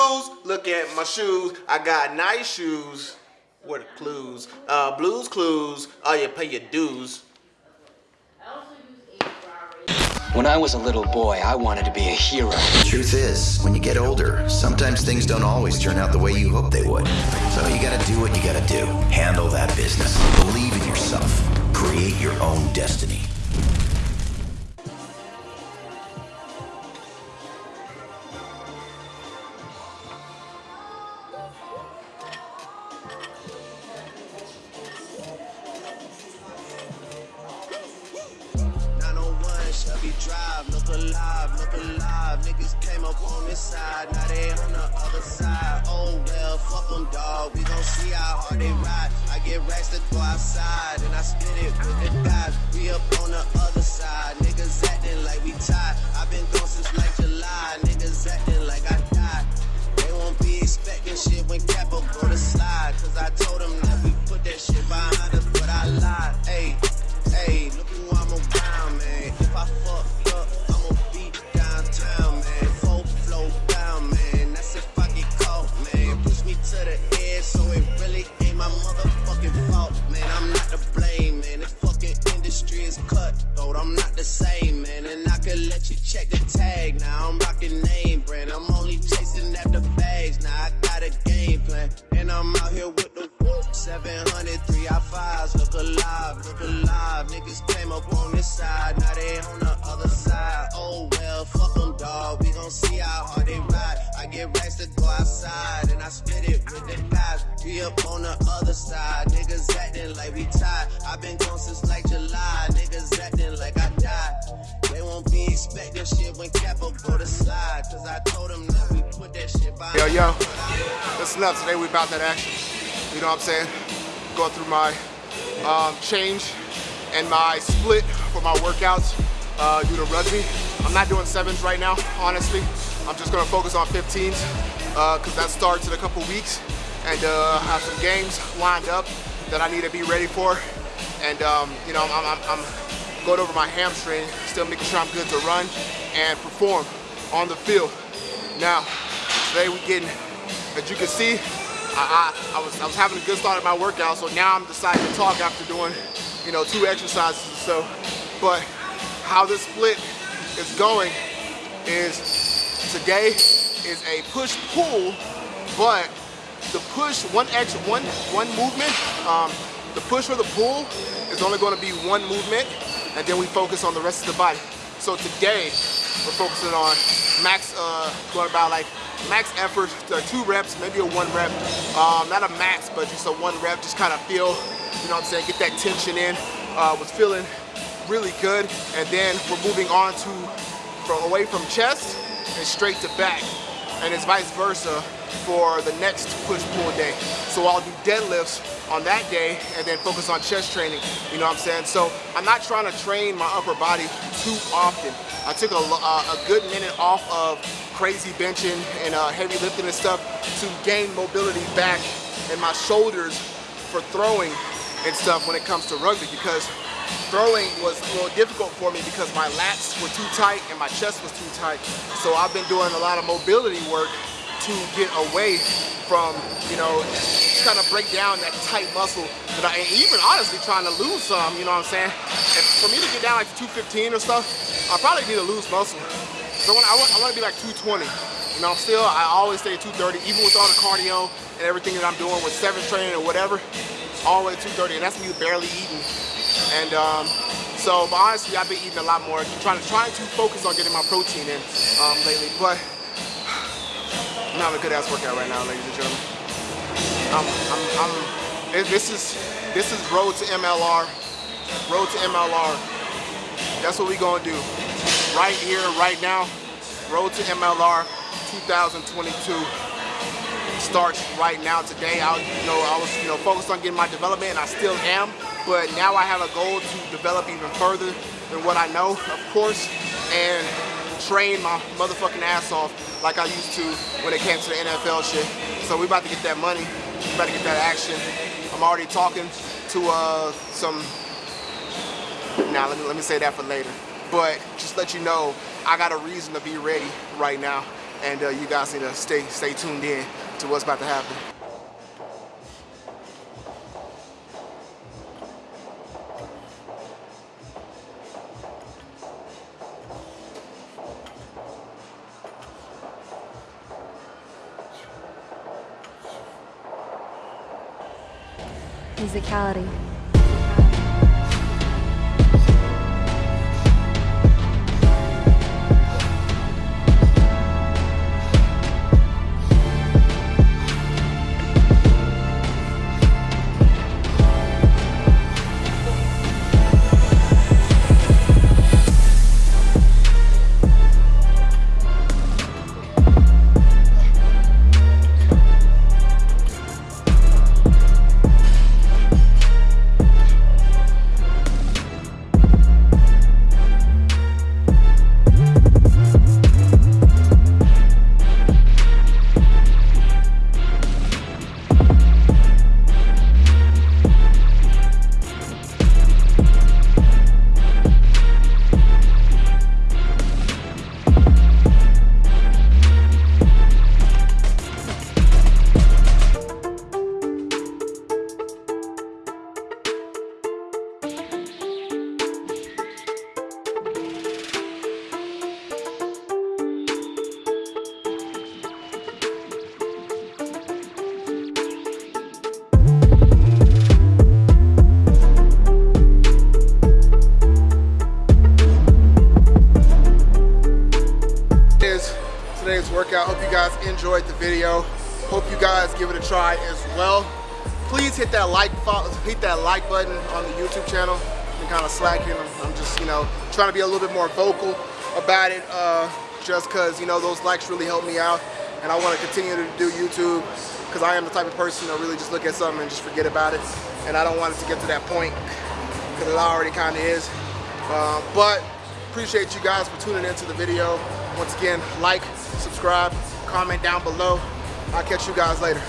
shoes. Look at my shoes. I got nice shoes. What are the clues? Uh, Blue's Clues. Oh, you pay your dues. When I was a little boy, I wanted to be a hero. The truth is, when you get older, sometimes things don't always turn out the way you hope they would. So you gotta do what you gotta do. Handle that business. Believe in yourself. Create your own destiny. Chevy Drive, look alive, look alive. Niggas came up on this side, now they on the other side. Oh well, fuck them, dog. We gon' see how hard they ride. I get racks to go outside, and I spit it with the guys. We up on the other side. Niggas acting like we tied. i been gone could let you check the tag. Now I'm rocking name brand. I'm only chasing after bags. Now I got a game plan. And I'm out here with the 700, 3 I 5s. Look alive, look alive. Niggas came up on this side. Now they on the other side. Oh well, fuck them, dog. We gon' see how hard they ride. I get racks to go outside. And I spit it with the guys. We up on the other side. Niggas acting like we tied. i been gone since like July. Niggas acting like shit when go to slide. Cause I told them that we put that shit by. Yo, yo. Listen up. Today we about that action. You know what I'm saying? Going through my um, change and my split for my workouts uh, due to rugby. I'm not doing sevens right now, honestly. I'm just gonna focus on 15s because uh, that starts in a couple weeks and uh, have some games lined up that I need to be ready for. And um, you know, I'm, I'm, I'm going over my hamstring, still making sure I'm good to run and perform on the field. Now, today we're getting, as you can see, I, I, I, was, I was having a good start at my workout, so now I'm deciding to talk after doing, you know, two exercises or so. But how this split is going is today is a push-pull, but the push, one extra, one, one movement, um, the push or the pull is only going to be one movement, and then we focus on the rest of the body. So today, we're focusing on max, uh, going about like max effort, uh, two reps, maybe a one rep. Um, not a max, but just a one rep, just kind of feel, you know what I'm saying, get that tension in. Uh, was feeling really good. And then we're moving on to, from away from chest and straight to back. And it's vice versa for the next push-pull day. So I'll do deadlifts on that day and then focus on chest training, you know what I'm saying? So I'm not trying to train my upper body too often. I took a, a, a good minute off of crazy benching and uh, heavy lifting and stuff to gain mobility back in my shoulders for throwing and stuff when it comes to rugby because throwing was a little difficult for me because my lats were too tight and my chest was too tight. So I've been doing a lot of mobility work to get away from, you know, kind of break down that tight muscle that I, and even honestly trying to lose some, you know what I'm saying? And for me to get down like to 215 or stuff, I probably need to lose muscle. So I, want, I want to be like 220. You know, I'm still, I always stay at 230, even with all the cardio and everything that I'm doing with seven training or whatever, always 230, and that's me barely eating. And um, so, but honestly, I've been eating a lot more, trying to trying to focus on getting my protein in um, lately. But I'm having a good ass workout right now, ladies and gentlemen. I'm, I'm, I'm, this is this is road to MLR, road to MLR. That's what we gonna do. Right here, right now, road to MLR 2022 starts right now today. I you know, I was, you know, focused on getting my development, and I still am. But now I have a goal to develop even further than what I know, of course, and train my motherfucking ass off like I used to when it came to the NFL shit. So we about to get that money, we about to get that action. I'm already talking to uh, some, now let me, let me say that for later. But just let you know, I got a reason to be ready right now. and uh, you guys need to stay stay tuned in to what's about to happen. Musicality. Workout. Hope you guys enjoyed the video. Hope you guys give it a try as well. Please hit that like hit that like button on the YouTube channel. I'm kind of slacking. I'm, just you know trying to be a little bit more vocal about it. Uh, just because you know those likes really help me out, and I want to continue to do YouTube because I am the type of person to really just look at something and just forget about it. And I don't want it to get to that point because it already kind of is. Uh, but appreciate you guys for tuning into the video. Once again, like, subscribe, comment down below. I'll catch you guys later.